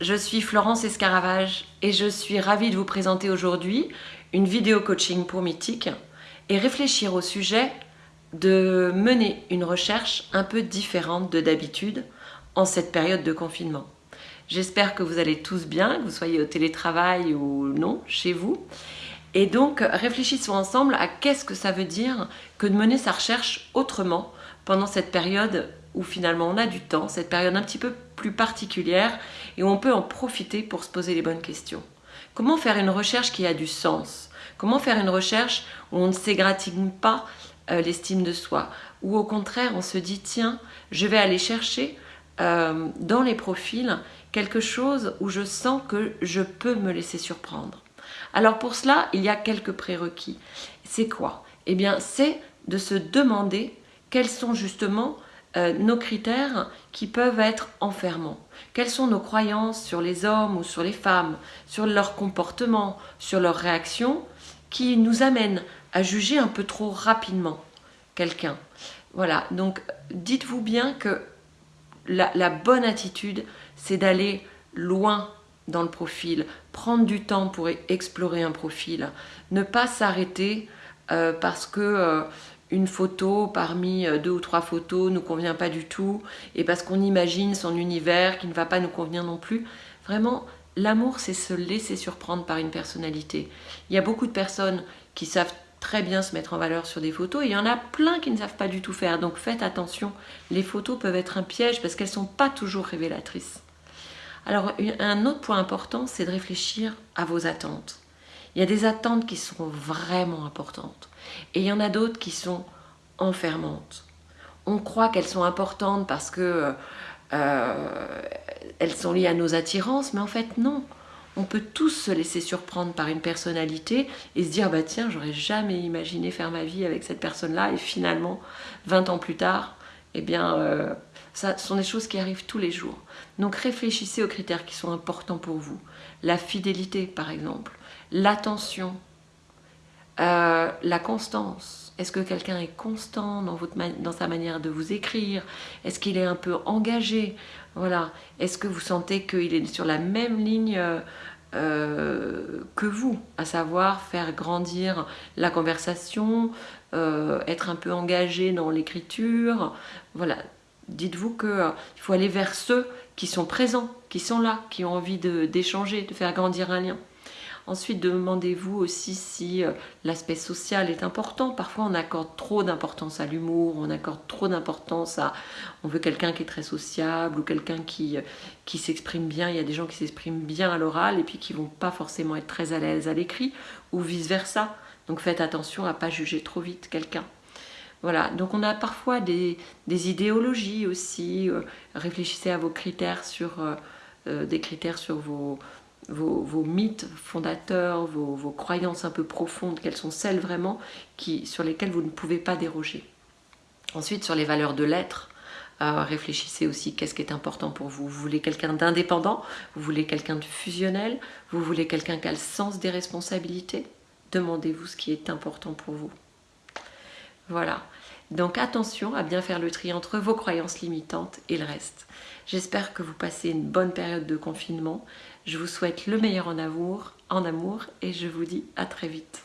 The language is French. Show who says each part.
Speaker 1: je suis Florence Escaravage et je suis ravie de vous présenter aujourd'hui une vidéo coaching pour Mythique et réfléchir au sujet de mener une recherche un peu différente de d'habitude en cette période de confinement. J'espère que vous allez tous bien, que vous soyez au télétravail ou non, chez vous. Et donc, réfléchissons ensemble à qu'est-ce que ça veut dire que de mener sa recherche autrement pendant cette période où finalement on a du temps, cette période un petit peu plus particulière et où on peut en profiter pour se poser les bonnes questions. Comment faire une recherche qui a du sens? Comment faire une recherche où on ne s'égratigne pas euh, l'estime de soi? Ou au contraire, on se dit, tiens, je vais aller chercher euh, dans les profils quelque chose où je sens que je peux me laisser surprendre. Alors pour cela, il y a quelques prérequis. C'est quoi? Eh bien, c'est de se demander quels sont justement euh, nos critères qui peuvent être enfermants. Quelles sont nos croyances sur les hommes ou sur les femmes, sur leur comportement, sur leurs réactions, qui nous amènent à juger un peu trop rapidement quelqu'un? Voilà, donc dites-vous bien que la bonne attitude, c'est d'aller loin dans le profil, prendre du temps pour explorer un profil, ne pas s'arrêter euh, parce que euh, une photo parmi euh, deux ou trois photos nous convient pas du tout et parce qu'on imagine son univers qui ne va pas nous convenir non plus. Vraiment, l'amour c'est se laisser surprendre par une personnalité. Il y a beaucoup de personnes qui savent très bien se mettre en valeur sur des photos et il y en a plein qui ne savent pas du tout faire. Donc faites attention, les photos peuvent être un piège parce qu'elles ne sont pas toujours révélatrices. Alors un autre point important, c'est de réfléchir à vos attentes. Il y a des attentes qui sont vraiment importantes et il y en a d'autres qui sont enfermantes. On croit qu'elles sont importantes parce que euh, elles sont liées à nos attirances, mais en fait non. On peut tous se laisser surprendre par une personnalité et se dire bah tiens j'aurais jamais imaginé faire ma vie avec cette personne-là et finalement 20 ans plus tard eh bien euh, ce sont des choses qui arrivent tous les jours. Donc réfléchissez aux critères qui sont importants pour vous. La fidélité, par exemple. L'attention. Euh, la constance. Est-ce que quelqu'un est constant dans, sa manière de vous écrire? Est-ce qu'il est un peu engagé? Voilà. Est-ce que vous sentez qu'il est sur la même ligne euh, que vous, à savoir faire grandir la conversation, être un peu engagé dans l'écriture, voilà, dites-vous qu'il euh, faut aller vers ceux qui sont présents, qui sont là, qui ont envie d'échanger, de, faire grandir un lien. Ensuite, demandez-vous aussi si euh, l'aspect social est important. Parfois, on accorde trop d'importance à l'humour, on accorde trop d'importance à... On veut quelqu'un qui est très sociable ou quelqu'un qui, euh, s'exprime bien. Il y a des gens qui s'expriment bien à l'oral et puis qui vont pas forcément être très à l'aise à l'écrit ou vice-versa. Donc faites attention à pas juger trop vite quelqu'un. Voilà, donc on a parfois des, idéologies aussi. Euh, réfléchissez à vos critères sur euh, euh, des critères sur vos, mythes fondateurs, vos, croyances un peu profondes, quelles sont celles vraiment sur lesquelles vous ne pouvez pas déroger? Ensuite, sur les valeurs de l'être, réfléchissez aussi qu'est-ce qui est important pour vous. Vous voulez quelqu'un d'indépendant, vous voulez quelqu'un de fusionnel, vous voulez quelqu'un qui a le sens des responsabilités? Demandez-vous ce qui est important pour vous. Voilà. Donc attention à bien faire le tri entre vos croyances limitantes et le reste. J'espère que vous passez une bonne période de confinement. Je vous souhaite le meilleur en amour, et je vous dis à très vite.